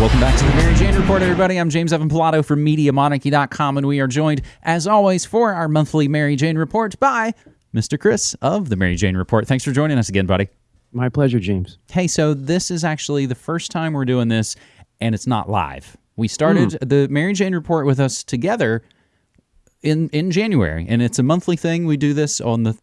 Welcome back to the Mary Jane Report, everybody. I'm James Evan Pilato from MediaMonarchy.com, and we are joined, as always, for our monthly Mary Jane Report by Mr. Chris of the Mary Jane Report. Thanks for joining us again, buddy. My pleasure, James. Hey, so this is actually the first time we're doing this, and it's not live. We started hmm. the Mary Jane Report with us together in in January, and it's a monthly thing. We do this on the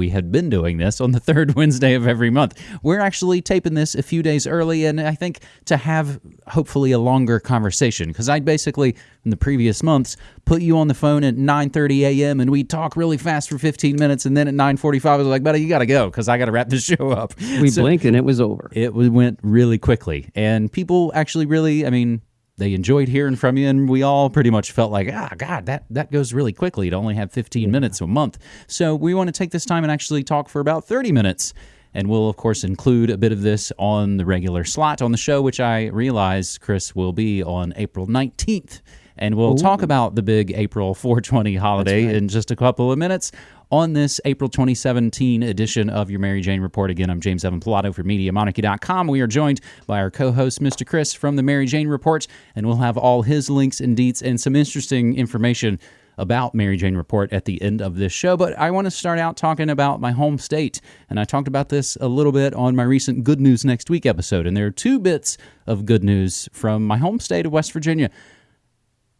we had been doing this on the third Wednesday of every month. We're actually taping this a few days early, and I think to have hopefully a longer conversation because I basically in the previous months put you on the phone at 9:30 a.m. and we talk really fast for 15 minutes, and then at 9:45 I was like, "Buddy, you got to go because I got to wrap this show up." We So- blinked and it was over. it went really quickly and people actually really i mean they enjoyed hearing from you and we all pretty much felt like ah god that that goes really quickly to only have 15 minutes a month. So we want to take this time and actually talk for about 30 minutes. And we'll of course include a bit of this on the regular slot on the show which i realize chris will be on april 19th and we'll talk about the big april 420 holiday in just a couple of minutes on this April 2017 edition of your Mary Jane Report. Again, I'm James Evan Pilato for MediaMonarchy.com. We are joined by our co-host, Mr. Chris from the Mary Jane Report, and we'll have all his links and deets and some interesting information about Mary Jane Report at the end of this show. But I want to start out talking about my home state, and I talked about this a little bit on my recent Good News Next Week episode, and there are two bits of good news from my home state of West Virginia.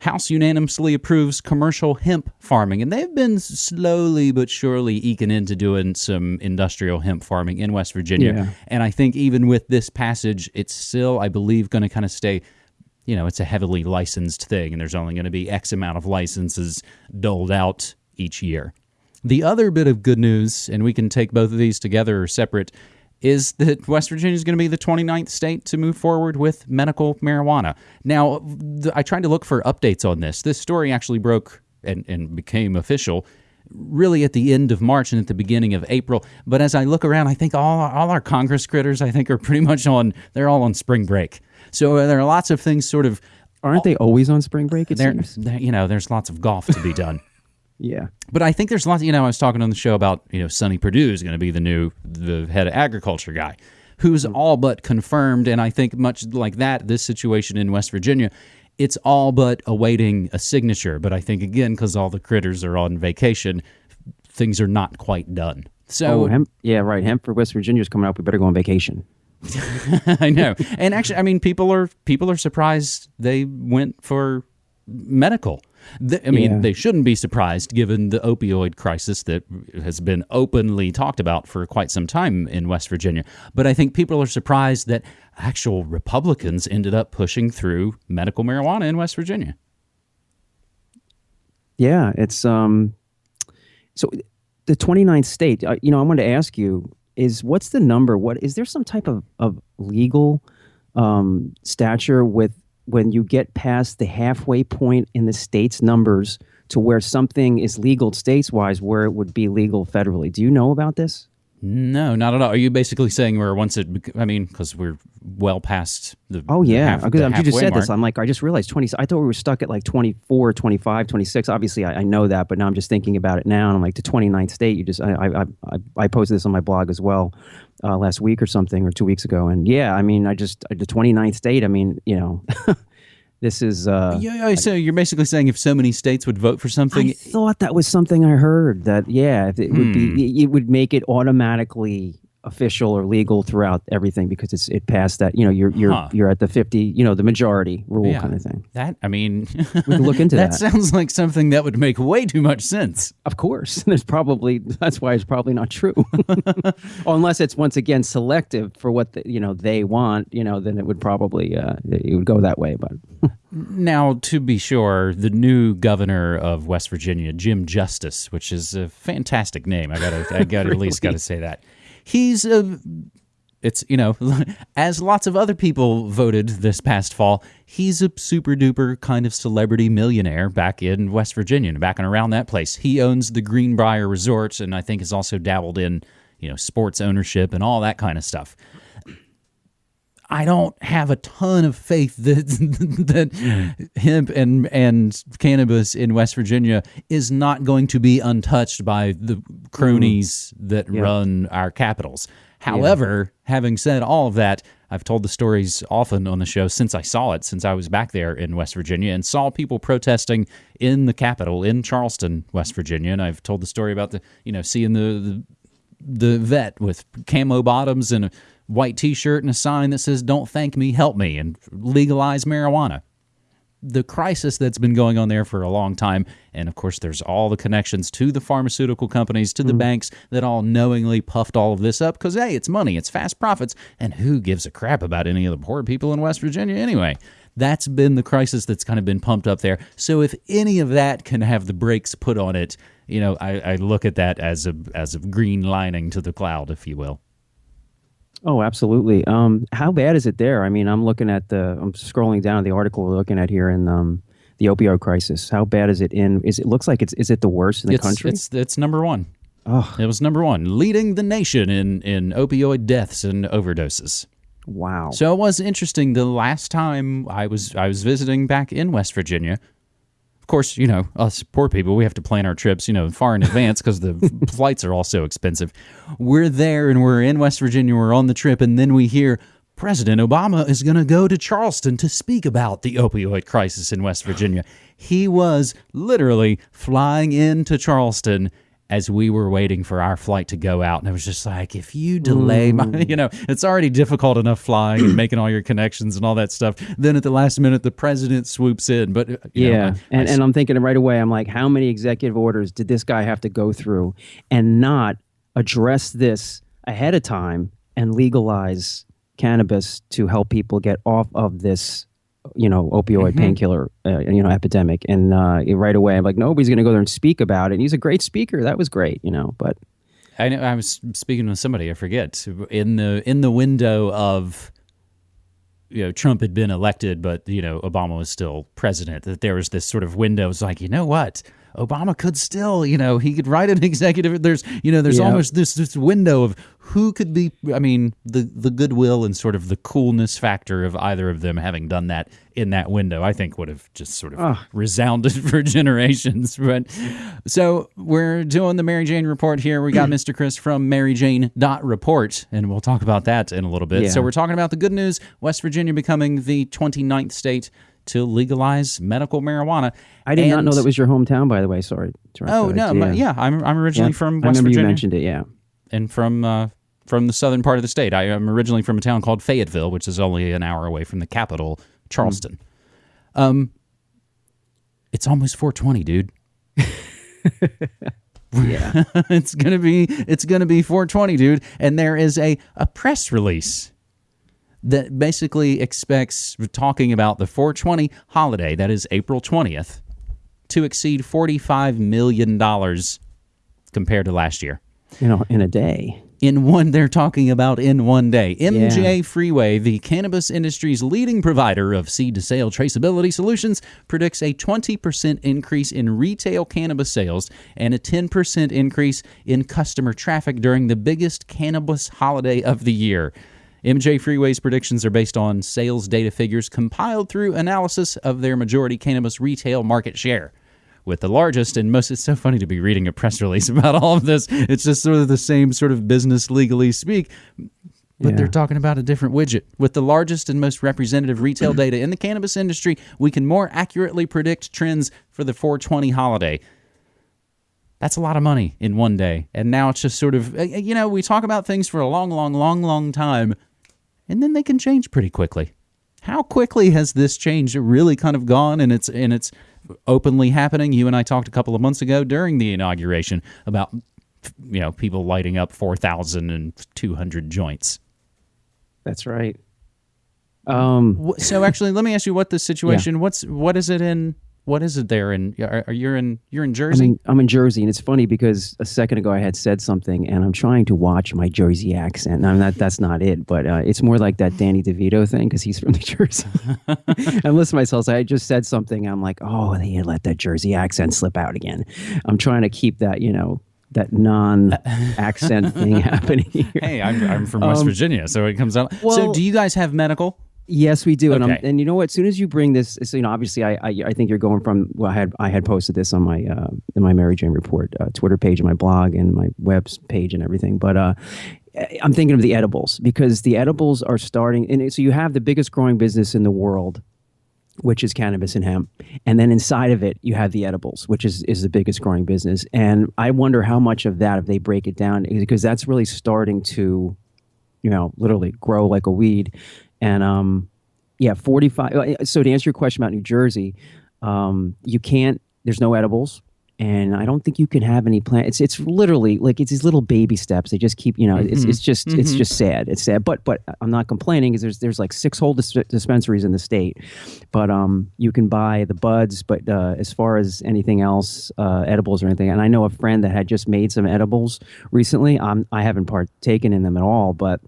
House unanimously approves commercial hemp farming, and they've been slowly but surely eking into doing some industrial hemp farming in West Virginia. Yeah. And I think even with this passage, it's still, I believe, going to kind of stay. You know, it's a heavily licensed thing, and there's only going to be X amount of licenses doled out each year. The other bit of good news, and we can take both of these together or separate, is that West Virginia is going to be the 29th state to move forward with medical marijuana. Now, I tried to look for updates on this. This story actually broke and, and became official really at the end of March and at the beginning of April. But as I look around, I think all, all our Congress critters, I think, are pretty much on, they're all on spring break. So uh, there are lots of things sort of, Aren't they always on spring break? It seems. you know, there's lots of golf to be done. Yeah. But I think there's lots. You know, I was talking on the show about you know Sonny Perdue is going to be the new the head of agriculture guy, who's mm-hmm. all but confirmed. And I think much like that, this situation in West Virginia, it's all but awaiting a signature. But I think again, because all the critters are on vacation, things are not quite done. So Oh, hemp. Yeah, right. Hemp for West Virginia is coming up. We better go on vacation. I know. And actually, I mean, people are people are surprised they went for medical. I mean, Yeah. they shouldn't be surprised given the opioid crisis that has been openly talked about for quite some time in West Virginia. But I think people are surprised that actual Republicans ended up pushing through medical marijuana in West Virginia. Yeah, it's um. So the 29th state. Uh, you know, I wanted to ask you is what's the number? What is there some type of of legal um stature with when you get past the halfway point in the state's numbers to where something is legal states wise where it would be legal federally? Do you know about this? No, not at all. Are you basically saying we're once it? I mean, because we're well past the. Oh yeah, half- because the you just said this. I'm like, I just realized 20. I thought we were stuck at like 24, 25, 26. Obviously, I, I know that, but now I'm just thinking about it now, and I'm like, the 29th state. You just, I, I, I, I posted this on my blog as well uh, last week or something, or two weeks ago, and yeah, I mean, I just the 29th state. I mean, you know, this is. Uh, Yeah, yeah, so you're basically saying if so many states would vote for something, I thought that was something I heard that yeah, it would Hmm. be, it would make it automatically official or legal throughout everything because it's it passed that you know you're you're Huh. you're at the 50 you know the majority rule Yeah. kind of thing. That I mean, We can look into that. that. sounds like something that would make way too much sense. Of course, there's probably that's why it's probably not true, unless it's once again selective for what the, you know they want. You know, then it would probably uh, it would go that way. But Now, to be sure, the new governor of West Virginia, Jim Justice, which is a fantastic name. I gotta, I gotta at least gotta say that he's a. It's you know, as lots of other people voted this past fall, he's a super duper kind of celebrity millionaire back in West Virginia, back and around that place. He owns the Greenbrier Resort, and I think has also dabbled in you know sports ownership and all that kind of stuff. I don't have a ton of faith that that hemp and and cannabis in West Virginia is not going to be untouched by the cronies mm. that run our capitals. However, having said all of that, I've told the stories often on the show since I saw it, since I was back there in West Virginia and saw people protesting in the Capitol in Charleston, West Virginia. And I've told the story about the, you know, seeing the, the, the vet with camo bottoms and a white t shirt and a sign that says, Don't thank me, help me, and legalize marijuana the crisis that's been going on there for a long time. And of course, there's all the connections to the pharmaceutical companies, to the mm. banks that all knowingly puffed all of this up because, hey, it's money, it's fast profits. And who gives a crap about any of the poor people in West Virginia anyway? That's been the crisis that's kind of been pumped up there. So if any of that can have the brakes put on it, you know, I, I look at that as a as a green lining to the cloud, if you will. Oh, absolutely. Um, how bad is it there? I mean, I'm looking at the, I'm scrolling down the article we're looking at here in um, the opioid crisis. How bad is it in? Is it looks like it's is it the worst in the it's, country? It's it's number one. Oh, It was number one, leading the nation in in opioid deaths and overdoses. wow. So it was interesting. The last time I was I was visiting back in West Virginia. Of course, you know us poor people. We have to plan our trips, you know, far in advance because the flights are all so expensive. We're there and we're in West Virginia. We're on the trip, and then we hear President Obama is going to go to Charleston to speak about the opioid crisis in West Virginia. He was literally flying into Charleston as we were waiting for our flight to go out. And it was just like, if you delay my, you know, it's already difficult enough flying and making all your connections and all that stuff. Then at the last minute, the president swoops in. But, uh, you know, yeah, I- and, and I'm thinking right away. I'm like, how many executive orders did this guy have to go through and not address this ahead of time and legalize cannabis to help people get off of this, you know, opioid painkiller, uh, you know, epidemic? And uh, right away, I'm like, nobody's going to go there and speak about it. And he's a great speaker. That was great, you know. But I know I was speaking with somebody I forget in the in the window of you know Trump had been elected, but you know Obama was still president. That there was this sort of window. It's like you know what. Obama could still, you know, he could write an executive. There's, you know, there's Yeah. almost this this window of who could be. I mean, the the goodwill and sort of the coolness factor of either of them having done that in that window, I think would have just sort of Ah. resounded for generations. But so we're doing the Mary Jane report here. We got Mr. Chris from Mary Jane dot report, and we'll talk about that in a little bit. Yeah. So we're talking about the good news West Virginia becoming the 29th state to legalize medical marijuana. I did not know that was your hometown, by the way. Sorry. to Oh no, but yeah, I'm I'm originally from I West remember Virginia you mentioned it. Yeah. and from uh, from the southern part of the state. I am originally from a town called Fayetteville, which is only an hour away from the capital, Charleston. Um, it's almost 420, dude. Yeah. it's gonna be it's gonna be 420, dude. And there is a a press release that basically expects talking about the 420 holiday that is April 20th to exceed 45 million dollars compared to last year you know, in a day. in one they're talking about in one day mj Yeah. freeway the cannabis industry's leading provider of seed to sale traceability solutions predicts a 20% increase in retail cannabis sales and a 10% increase in customer traffic during the biggest cannabis holiday of the year MJ Freeway's predictions are based on sales data figures compiled through analysis of their majority cannabis retail market share with the largest and most it's so funny to be reading a press release about all of this. It's just sort of the same sort of business legally speak but Yeah. they're talking about a different widget. With the largest and most representative retail data in the cannabis industry we can more accurately predict trends for the 420 holiday. That's a lot of money in one day. And now it's just sort of uh, you know we talk about things for a long long long long time and then they can change pretty quickly. How quickly has this change really kind of gone and it's and it's openly happening? You and i talked a couple of months ago during the inauguration about you know people lighting up 4200 joints. That's right. Um, so actually let me ask you what the situation what's what is it in what is it there in are, are you in you're in jersey mean, I'm in Jersey, and it's funny because a second ago I had said something, and I'm trying to watch my Jersey accent. Now, that that's not it, but uh, it's more like that Danny DeVito thing because he's from New Jersey. I'm listening to myself. So I just said something. I'm like, oh, they let that Jersey accent slip out again. I'm trying to keep that, you know, that non-accent thing happening here. hey i'm, I'm from west virginia so it comes out so Um, do you guys have medical Yes, we do, and I'm, and you know what? As soon as you bring this, so, you know, obviously, I, I I think you're going from. Well, I had I had posted this on my uh, in my Mary Jane report uh, Twitter page and my blog and my web page and everything. But uh, I'm thinking of the edibles because the edibles are starting, and so you have the biggest growing business in the world, which is cannabis and hemp, and then inside of it you have the edibles, which is is the biggest growing business. And I wonder how much of that, if they break it down, because that's really starting to, you know, literally grow like a weed. And um, yeah, 45. So to answer your question about New Jersey, um, you can't. There's no edibles and I don't think you can have any plan. It's it's literally like it's these little baby steps. They just keep you know. Mm-hmm. It's it's just mm-hmm. it's just sad. It's sad. But but I'm not complaining because there's there's like six whole dis- dispensaries in the state, but um you can buy the buds. But uh, as far as anything else, uh, edibles or anything, and I know a friend that had just made some edibles recently. I'm I haven't partaken in them at all, but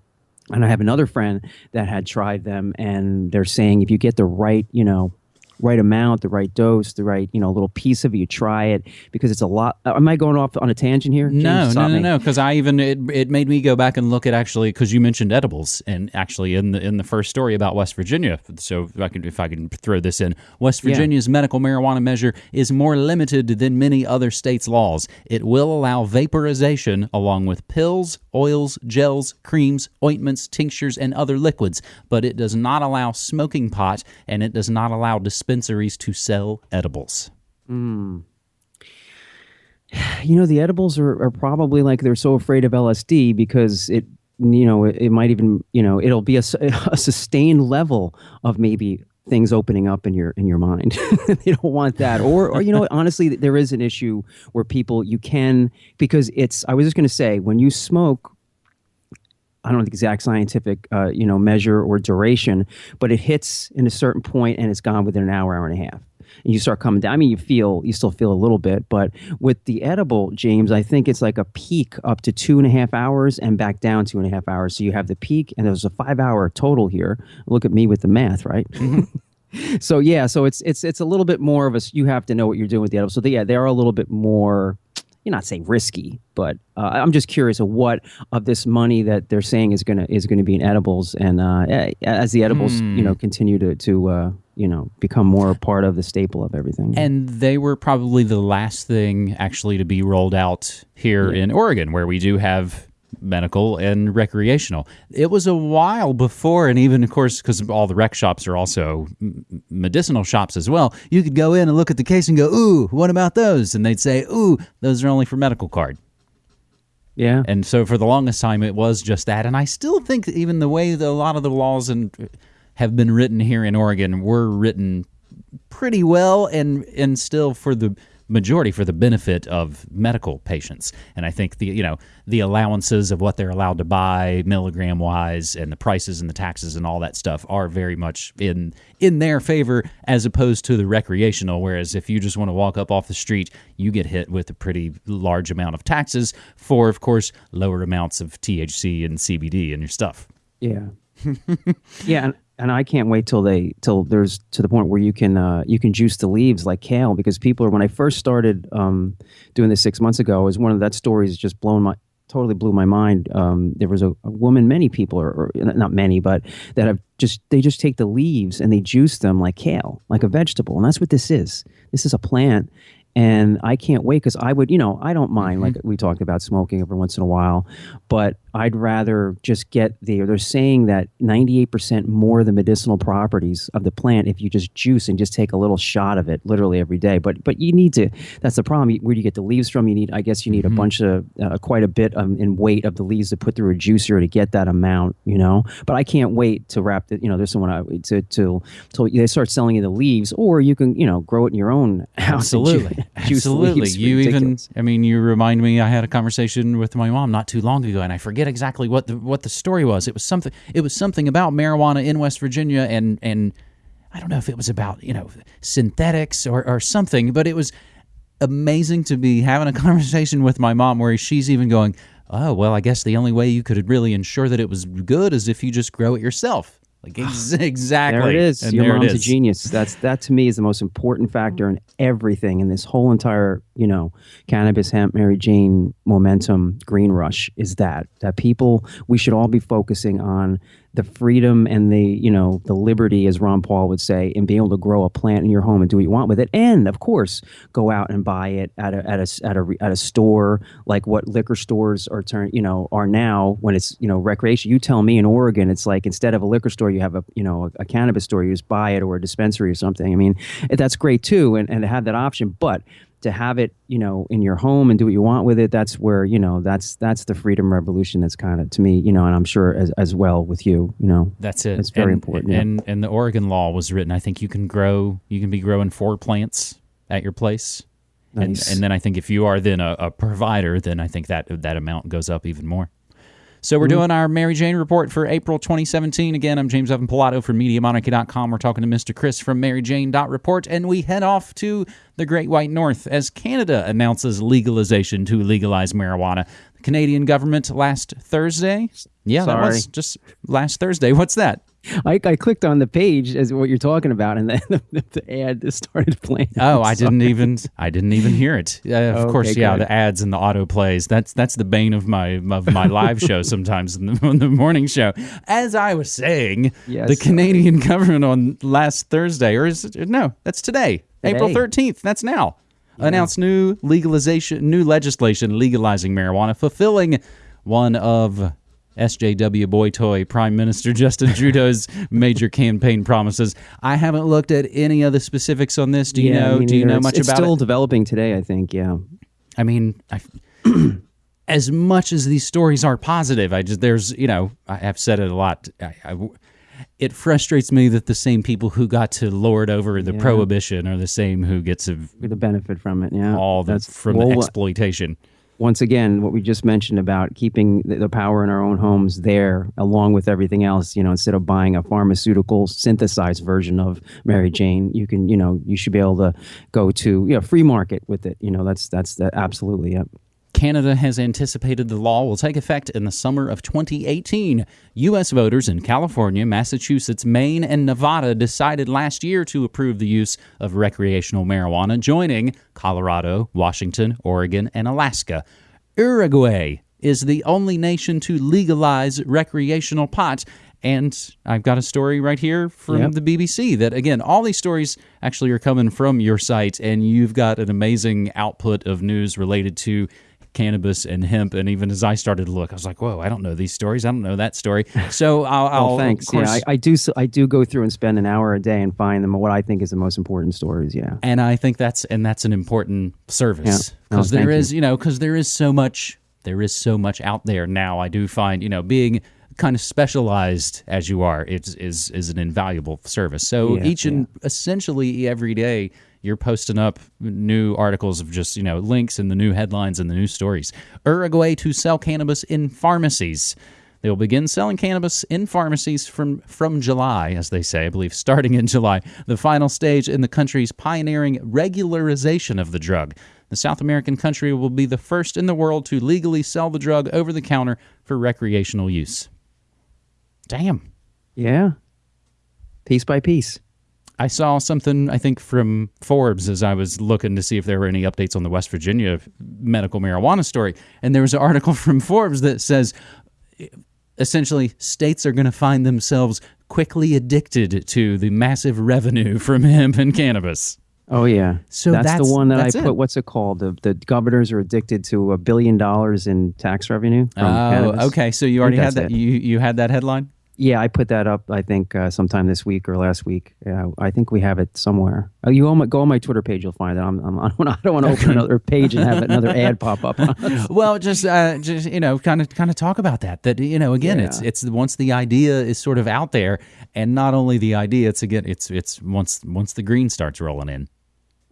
and I have another friend that had tried them, and they're saying if you get the right, you know, right amount, the right dose, the right you know little piece of it. You try it because it's a lot. Uh, am I going off on a tangent here? James, no, no, no, no. Because I even it, it made me go back and look at actually because you mentioned edibles and actually in the in the first story about West Virginia. So if I can if I can throw this in, West Virginia's yeah. medical marijuana measure is more limited than many other states' laws. It will allow vaporization along with pills, oils, gels, creams, ointments, tinctures, and other liquids, but it does not allow smoking pot and it does not allow dispensing dispensaries to sell edibles. Mm. You know, the edibles are, are probably like they're so afraid of LSD because it, you know, it, it might even, you know, it'll be a, a sustained level of maybe things opening up in your in your mind. they don't want that. Or or you know, honestly, there is an issue where people you can because it's. I was just going to say when you smoke. I don't know the exact scientific, uh, you know, measure or duration, but it hits in a certain point and it's gone within an hour, hour and a half. And you start coming down. I mean, you feel, you still feel a little bit, but with the edible, James, I think it's like a peak up to two and a half hours and back down two and a half hours. So you have the peak, and there's a five hour total here. Look at me with the math, right? Mm-hmm. so yeah, so it's it's it's a little bit more of a. You have to know what you're doing with the edible. So they, yeah, they are a little bit more you're not saying risky, but uh, I'm just curious of what of this money that they're saying is gonna is gonna be in edibles, and uh, as the edibles hmm. you know continue to to uh, you know become more part of the staple of everything. And they were probably the last thing actually to be rolled out here yeah. in Oregon, where we do have medical and recreational. It was a while before, and even of course, because all the rec shops are also medicinal shops as well. You could go in and look at the case and go, "Ooh, what about those?" And they'd say, "Ooh, those are only for medical card." Yeah. And so for the longest time, it was just that. And I still think even the way that a lot of the laws and uh, have been written here in Oregon were written pretty well, and and still for the majority for the benefit of medical patients. And I think the you know the allowances of what they're allowed to buy milligram wise and the prices and the taxes and all that stuff are very much in in their favor as opposed to the recreational. Whereas if you just want to walk up off the street, you get hit with a pretty large amount of taxes for, of course, lower amounts of THC and CBD in your stuff. Yeah. Yeah, and I can't wait till they till there's to the point where you can uh, you can juice the leaves like kale because people are when I first started um, doing this six months ago is one of that stories just blown my totally blew my mind. Um, there was a, a, woman, many people, or, or, not many, but that have just they just take the leaves and they juice them like kale, like a vegetable, and that's what this is. This is a plant, and I can't wait because I would, you know, I don't mind mm-hmm. like we talked about smoking every once in a while, but I'd rather just get the. They're saying that 98% more of the medicinal properties of the plant if you just juice and just take a little shot of it, literally every day. But but you need to. That's the problem. Where do you get the leaves from? You need, I guess, you need mm-hmm. a bunch of uh, quite a bit um, in weight of the leaves to put through a juicer to get that amount. You know, but I can't wait to wrap it. You know, there's someone I, to to till they start selling you the leaves, or you can you know grow it in your own house. Absolutely. Absolutely. You even, I mean, you remind me. I had a conversation with my mom not too long ago, and I forget exactly what the what the story was. It was something. It was something about marijuana in West Virginia, and and I don't know if it was about you know synthetics or or something, but it was amazing to be having a conversation with my mom where she's even going, "Oh, well, I guess the only way you could really ensure that it was good is if you just grow it yourself." Like ex- ah, exactly. There it is. And Your mom's a genius. That's that to me is the most important factor in everything in this whole entire, you know, cannabis, hemp, Mary Jane momentum, green rush is that that people we should all be focusing on the freedom and the you know the liberty, as Ron Paul would say, in being able to grow a plant in your home and do what you want with it, and of course go out and buy it at a at a at a, at a store like what liquor stores are turn you know are now when it's you know recreation. You tell me in Oregon, it's like instead of a liquor store, you have a you know a, a cannabis store. You just buy it or a dispensary or something. I mean, that's great too, and, and to have that option, but to have it, you know, in your home and do what you want with it, that's where, you know, that's that's the freedom revolution that's kind of to me, you know, and I'm sure as, as well with you, you know. That's it. It's very and, important. And yeah. and the Oregon law was written. I think you can grow you can be growing four plants at your place. Nice. And, and then I think if you are then a, a provider, then I think that that amount goes up even more. So we're mm-hmm. doing our Mary Jane report for April 2017. Again, I'm James Evan Pilato from MediaMonarchy.com. We're talking to Mr. Chris from MaryJane.report, and we head off to the Great White North as Canada announces legalization to legalize marijuana. The Canadian government last Thursday. Yeah, that was Sorry. just last Thursday. What's that? I, I clicked on the page as what you're talking about, and then the, the ad started playing. Oh, I'm I didn't even I didn't even hear it. Uh, of Okay, course, yeah, good. the ads and the auto plays. That's that's the bane of my of my live show sometimes in the, on the morning show. As I was saying, Yes, the sorry. Canadian government on last Thursday, or is it, no, that's today, April thirteenth. That's now. Announced new legalization, new legislation legalizing marijuana, fulfilling one of SJW boy toy Prime Minister Justin Trudeau's major campaign promises. I haven't looked at any of the specifics on this. Do you Yeah, know? Do you know It's- much it's about still it? developing today, I think. Yeah. I mean, I, as much as these stories are positive, I just there's you know I have said it a lot. I, I, it frustrates me that the same people who got to lord over the prohibition are the same who gets of The benefit from it. Yeah. all the That's from well, the exploitation. Once again, what we just mentioned about keeping the, the power in our own homes there, along with everything else, you know, instead of buying a pharmaceutical synthesized version of Mary Jane, you can, you know, you should be able to go to, you know, free market with it. You know, that's that's that absolutely. Yep. Canada has anticipated the law will take effect in the summer of 2018. U.S. voters in California, Massachusetts, Maine, and Nevada decided last year to approve the use of recreational marijuana, joining Colorado, Washington, Oregon, and Alaska. Uruguay is the only nation to legalize recreational pot. And I've got a story right here from Yep. the BBC that, again, all these stories actually are coming from your site, and you've got an amazing output of news related to cannabis and hemp. And even as I started to look, I was like, whoa, I don't know these stories. I don't know that story. So I'll, I'll Oh, thanks. course, yeah, I, I do. I do go through and spend an hour a day and find them what I think is the most important stories. Yeah. and I think that's and that's an important service Yeah. Oh, because there is you know because there is so much there is so much out there now. I do find you know being kind of specialized as you are it's is is an invaluable service. So Yeah, each and essentially every day you're posting up new articles of just you know links and the new headlines and the new stories. Uruguay to sell cannabis in pharmacies. They will begin selling cannabis in pharmacies from, from July, as they say, I believe, starting in July, the final stage in the country's pioneering regularization of the drug. The South American country will be the first in the world to legally sell the drug over the counter for recreational use. Damn. Yeah. Piece by piece. I saw something, I think, from Forbes as I was looking to see if there were any updates on the West Virginia medical marijuana story. And there was an article from Forbes that says essentially states are going to find themselves quickly addicted to the massive revenue from hemp and cannabis. Oh yeah. So that's, that's- the one that I put. it. What's it called? The the governors are addicted to a billion dollars in tax revenue from Oh, cannabis. okay. So you already had that. it. You you had that headline. Yeah, I put that up. I think uh, sometime this week or last week. Yeah, I think we have it somewhere. Oh, you on my, go on my Twitter page, you'll find it. I'm, I'm, I don't wanna- I don't want to open another page and have another ad pop up. well, just uh, just you know, kind of kind of talk about that. That you know, again, it's it's once the idea is sort of out there, and not only the idea, it's again, it's it's once once the green starts rolling in.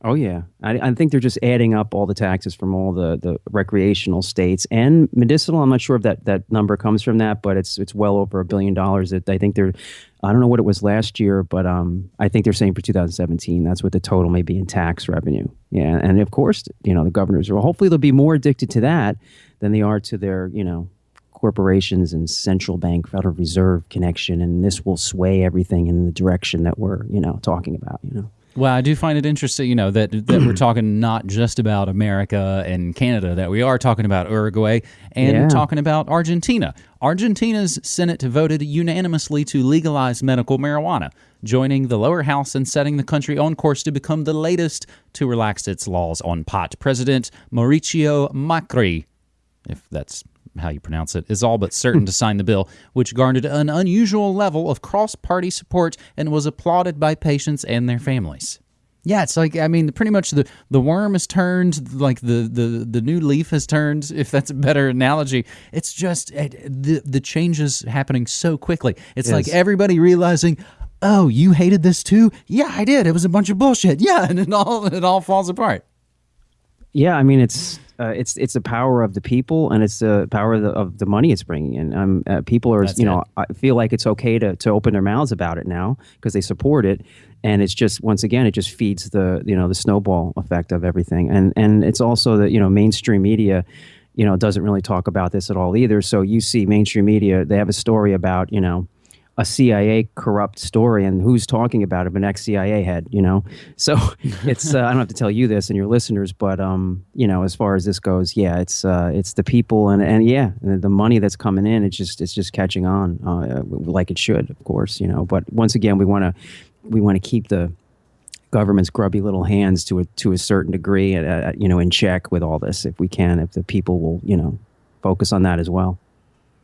Oh yeah, I, I think they're just adding up all the taxes from all the, the recreational states and medicinal. I'm not sure if that, that number comes from that, but it's it's well over a billion dollars. That I think they're, I don't know what it was last year, but um, I think they're saying for 2017 that's what the total may be in tax revenue. Yeah, and of course, you know the governors are hopefully they'll be more addicted to that than they are to their you know corporations and central bank Federal Reserve connection, and this will sway everything in the direction that we're you know talking about. You know. Well, I do find it interesting, you know, that that we're talking not just about America and Canada, that we are talking about Uruguay and Yeah. talking about Argentina. Argentina's Senate voted unanimously to legalize medical marijuana, joining the lower house and setting the country on course to become the latest to relax its laws on pot. President Mauricio Macri if that's how you pronounce it, is all but certain hmm. to sign the bill, which garnered an unusual level of cross party support and was applauded by patients and their families. Yeah, it's like I mean, pretty much the, the worm has turned, like the, the, the new leaf has turned. If that's a better analogy, it's just it, the the changes happening so quickly. It's like everybody realizing, oh, you hated this too? Yeah, I did. It was a bunch of bullshit. Yeah, and it all it all falls apart. Yeah, I mean it's uh, it's it's the power of the people and it's the power of the, of the money it's bringing in. Um, uh, people are That's you know. I feel like it's okay to to open their mouths about it now because they support it, and it's just once again it just feeds the you know the snowball effect of everything, and and it's also that you know mainstream media. You know, doesn't really talk about this at all either. So you see mainstream media, they have a story about, you know, a CIA corrupt story and who's talking about it, an ex CIA head, you know? So it's, uh, I don't have to tell you this and your listeners, but, um, you know, as far as this goes, yeah, it's, uh, it's the people and, and yeah, the, money that's coming in, it's just, it's just catching on, uh, like it should, of course, you know, but once again, we want to, we want to keep the government's grubby little hands to a, to a certain degree, uh, you know, in check with all this, if we can, if the people will, you know, focus on that as well.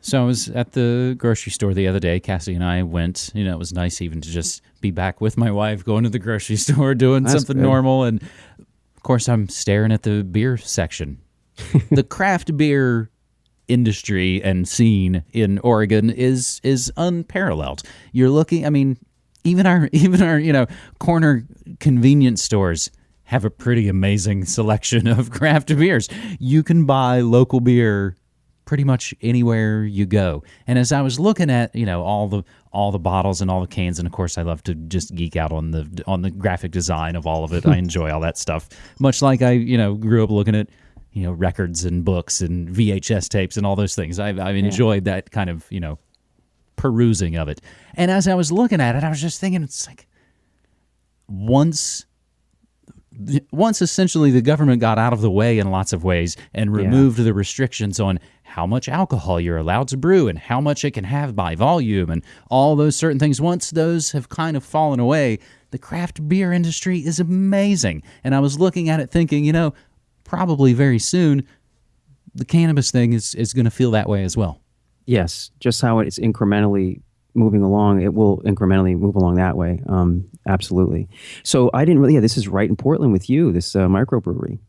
So I was at the grocery store the other day. Cassie and I went. You know, it was nice even to just be back with my wife, going to the grocery store, doing That's something good. normal. And of course, I'm staring at the beer section. the craft beer industry and scene in Oregon is is unparalleled. You're looking. I mean, even our even our you know corner convenience stores have a pretty amazing selection of craft beers. You can buy local beer pretty much anywhere you go. And as I was looking at, you know, all the all the bottles and all the cans, and of course I love to just geek out on the on the graphic design of all of it. I enjoy all that stuff. Much like I, you know, grew up looking at, you know, records and books and VHS tapes and all those things. I've I've enjoyed that kind of, you know, perusing of it. And as I was looking at it, I was just thinking it's like once once essentially the government got out of the way in lots of ways and removed the restrictions on how much alcohol you're allowed to brew and how much it can have by volume and all those certain things once those have kind of fallen away the craft beer industry is amazing. And i was looking at it thinking you know probably very soon the cannabis thing is, is going to feel that way as well. Yes, just how it's incrementally moving along, it will incrementally move along that way. Um, absolutely. So I didn't really. Yeah, this is right in Portland with you. This uh, microbrewery.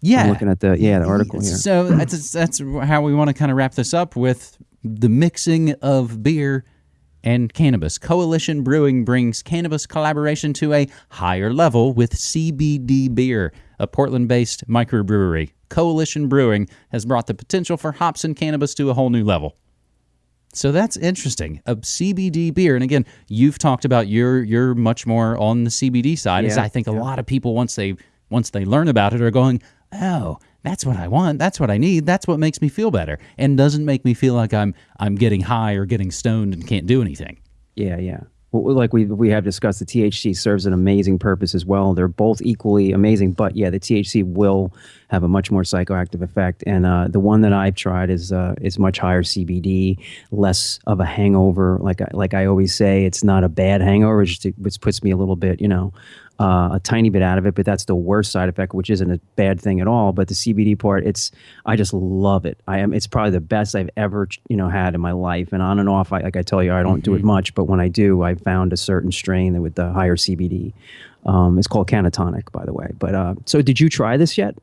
yeah I'm looking at the yeah the article here. So that's that's how we want to kind of wrap this up with the mixing of beer and cannabis. Coalition Brewing brings cannabis collaboration to a higher level with CBD beer, a Portland-based microbrewery. Coalition Brewing has brought the potential for hops and cannabis to a whole new level. So that's interesting. A CBD beer, and again, you've talked about you're you're much more on the CBD side. As Yeah, I think a lot of people once they once they learn about it are going, oh, that's what I want. That's what I need. That's what makes me feel better, and doesn't make me feel like I'm I'm getting high or getting stoned and can't do anything. Yeah, yeah. Like we we have discussed, the THC serves an amazing purpose as well. They're both equally amazing, but yeah, the THC will have a much more psychoactive effect. And uh, the one that I've tried is uh, is much higher CBD, less of a hangover. Like I, like I always say, it's not a bad hangover. It just it puts me a little bit, you know, uh, a tiny bit out of it. But that's the worst side effect, which isn't a bad thing at all. But the CBD part, it's I just love it. I am. It's probably the best I've ever you know had in my life. And on and off, I, like I tell you, I don't do it much, but when I do, I found a certain strain that with the higher CBD. Um, it's called Cannatonic, by the way. But uh, so, did you try this yet?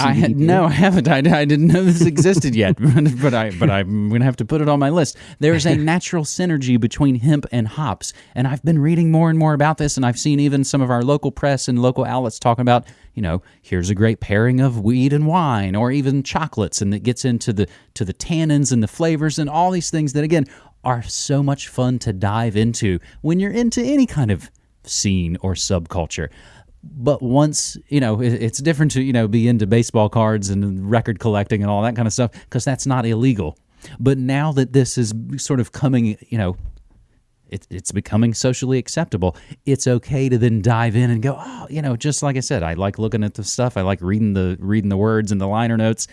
I had, no, I haven't. I, I didn't know this existed yet, but, but I but I'm gonna have to put it on my list. There's a natural synergy between hemp and hops, and I've been reading more and more about this, and I've seen even some of our local press and local outlets talking about, you know, here's a great pairing of weed and wine, or even chocolates, and it gets into the to the tannins and the flavors and all these things that again are so much fun to dive into when you're into any kind of scene or subculture but once you know it's different to you know be into baseball cards and record collecting and all that kind of stuff because that's not illegal but now that this is sort of coming you know it, it's becoming socially acceptable. It's okay to then dive in and go, oh, you know, just like I said, I like looking at the stuff. I like reading the reading the words and the liner notes.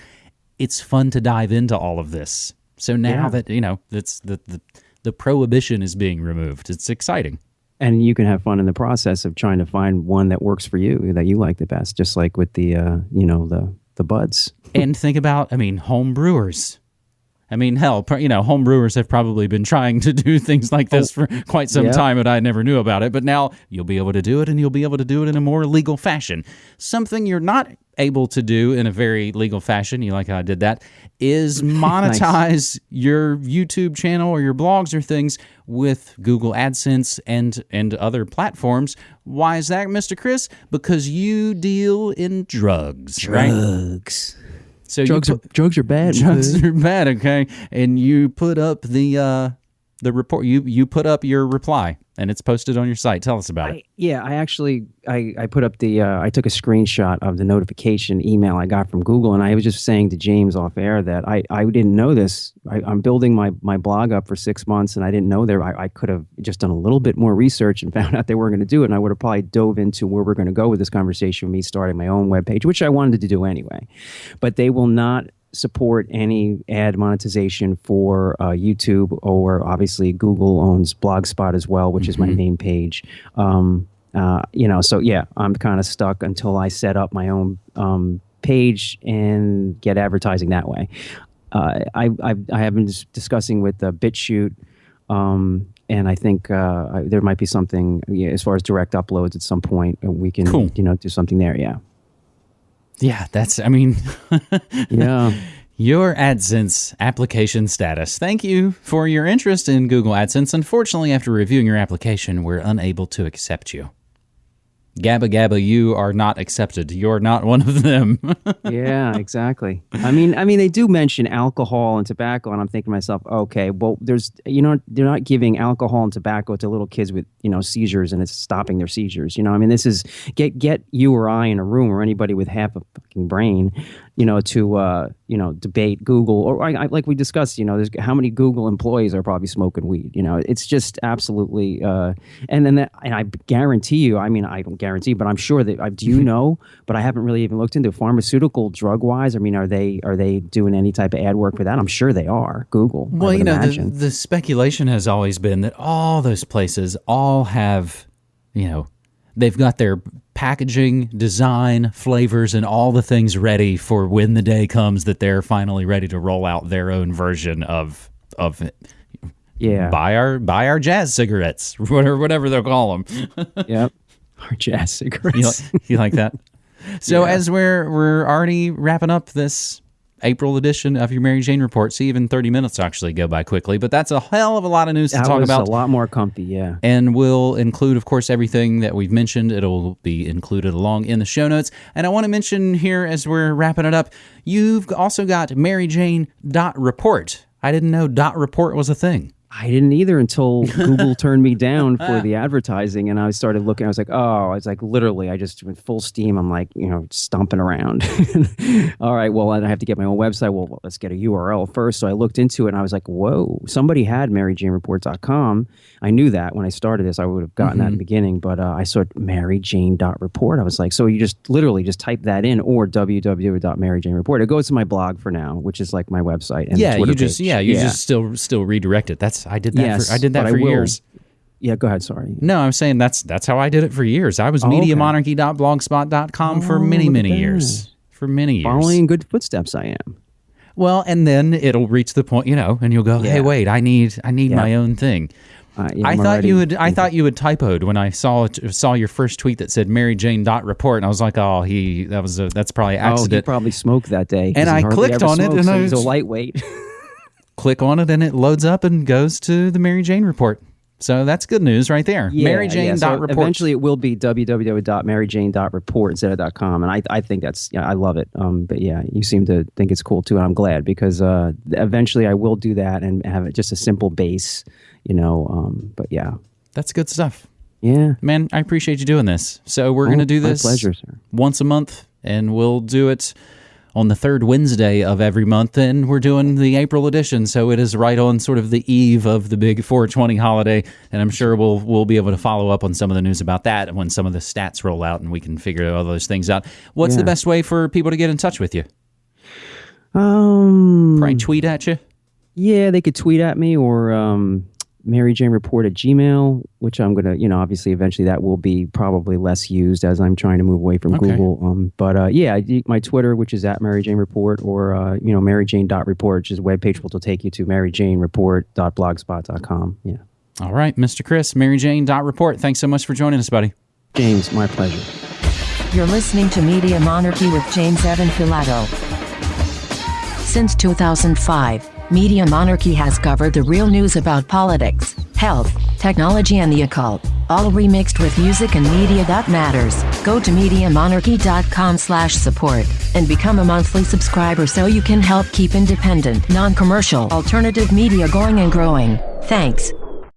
It's fun to dive into all of this. So now Yeah. that you know, that's the, the the prohibition is being removed. It's exciting. And you can have fun in the process of trying to find one that works for you that you like the best just like with the uh, you know the the buds and think about, I mean, home brewers. I mean, hell, you know, home brewers have probably been trying to do things like this oh, for quite some yeah. time, and I never knew about it. But now you'll be able to do it, and you'll be able to do it in a more legal fashion. Something you're not able to do in a very legal fashion, you like how I did that, is monetize your YouTube channel or your blogs or things with Google AdSense and and other platforms. Why is that, Mr. Chris? Because you deal in drugs, right? drugs So drugs you are drugs are bad drugs are bad, okay? And you put up the uh the report you you put up your reply and it's posted on your site. Tell us about it. Yeah, I actually I, I put up the uh, I took a screenshot of the notification email I got from Google, and I was just saying to James off air that I, I didn't know this. I, I'm building my, my blog up for six months, and I didn't know there. I, I could have just done a little bit more research and found out they weren't going to do it, and I would have probably dove into where we're going to go with this conversation with me starting my own webpage, which I wanted to do anyway. But they will not support any ad monetization for uh, YouTube or obviously Google owns Blogspot as well, which is my main page. Um, uh, you know, so yeah, I'm kind of stuck until I set up my own um, page and get advertising that way. Uh, I, I I have been discussing with uh, BitChute. Um, and I think uh, I, there might be something yeah, as far as direct uploads at some point. uh, We can, Cool. you know, do something there. Yeah, Yeah, that's I mean yeah. your AdSense application status. Thank you for your interest in Google AdSense. Unfortunately, after reviewing your application, we're unable to accept you. Gabba Gabba, you are not accepted. You're not one of them. yeah, exactly. I mean, I mean, they do mention alcohol and tobacco, and I'm thinking to myself, okay, well, there's, you know, they're not giving alcohol and tobacco to little kids with, you know, seizures, and it's stopping their seizures. You know, I mean, this is get get you or I in a room or anybody with half a fucking brain, you know, to uh, you know, debate Google or I, I, like we discussed, you know, there's how many Google employees are probably smoking weed. You know, it's just absolutely, uh, and then that, and I guarantee you, I mean, I don't guarantee, but I'm sure that I do you mm-hmm. know, but I haven't really even looked into pharmaceutical drug wise. I mean, are they are they doing any type of ad work for that? I'm sure they are. Google. Well, you know, the, the speculation has always been that all those places all have, you know, they've got their packaging, design, flavors, and all the things ready for when the day comes that they're finally ready to roll out their own version of of it. yeah. Buy our buy our jazz cigarettes, whatever whatever they'll call them. yep. Or jazz cigarettes. you, like, you like that? So as we're we're already wrapping up this April edition of your Mary Jane report, see even thirty minutes actually go by quickly, but that's a hell of a lot of news to talk about. a lot more comfy. Yeah. And we'll include, of course, everything that we've mentioned. It'll be included along in the show notes. And I want to mention here as we're wrapping it up, you've also got Mary Jane dot report. I didn't know dot report was a thing. I didn't either until Google turned me down for the advertising, and I started looking. I was like, "Oh, it's like literally." I just went full steam. I'm like, you know, stomping around. All right, well, I have to get my own website. Well, let's get a URL first. So I looked into it, and I was like, "Whoa!" Somebody had MaryJaneReport.com. I knew that when I started this. I would have gotten that in the beginning, but uh, I saw MaryJane.report. I was like, "So you just literally just type that in, or www.maryjanereport." It goes to my blog for now, which is like my website. And yeah, Twitter you just page. yeah, you just still still redirect it. That's I did that Yes, for I did that for years. Yeah, go ahead. Sorry. No, I'm saying that's that's how I did it for years. I was Oh, mediamonarchy.blogspot.com for Oh, many, many that. years. For many years. Following in good footsteps, I am. Well, and then it'll reach the point, you know, and you'll go, "Hey, wait, I need I need Yeah. my own thing." Uh, yeah, I I'm thought you had I thought you had typoed when I saw saw your first tweet that said Mary Jane dot report, and I was like, "Oh, he that was a that's probably Oh, he probably smoked that day. And I clicked on it, and so I he's a lightweight. Click on it, and it loads up and goes to the Mary Jane report. So that's good news right there. Mary Jane yeah, so report. Eventually, it will be www.maryjane.report instead of dot .com, and I, I think that's yeah, I love it. Um, but yeah, you seem to think it's cool too, and I'm glad because uh, eventually I will do that and have it just a simple base, you know. Um, but yeah, That's good stuff, yeah. man. I appreciate you doing this. So we're gonna Oh, do my this pleasure, sir. once a month, and we'll do it on the third Wednesday of every month, and we're doing the April edition. So it is right on sort of the eve of the big 420 holiday, and I'm sure we'll we'll be able to follow up on some of the news about that when some of the stats roll out, and we can figure all those things out. What's the best way for people to get in touch with you? Um, Probably tweet at you. Yeah, they could tweet at me or um, Mary Jane Report at Gmail, which I'm gonna, you know, obviously eventually that will be probably less used as I'm trying to move away from Okay. Google. Um, but uh, yeah, my Twitter, which is at Mary Jane Report, or uh, you know, maryjane.report, which is a webpage which will take you to Mary Jane maryjanereport.blogspot.com. Yeah, All right, Mr. Chris, Mary Jane report. Thanks so much for joining us, buddy. James, my pleasure. You're listening to Media Monarchy with James Evan Pilato. Since 2005, Media Monarchy has covered the real news about politics, health, technology, and the occult, all remixed with music and media that matters. Go to MediaMonarchy.com slash support and become a monthly subscriber so you can help keep independent, non-commercial, alternative media going and growing. Thanks.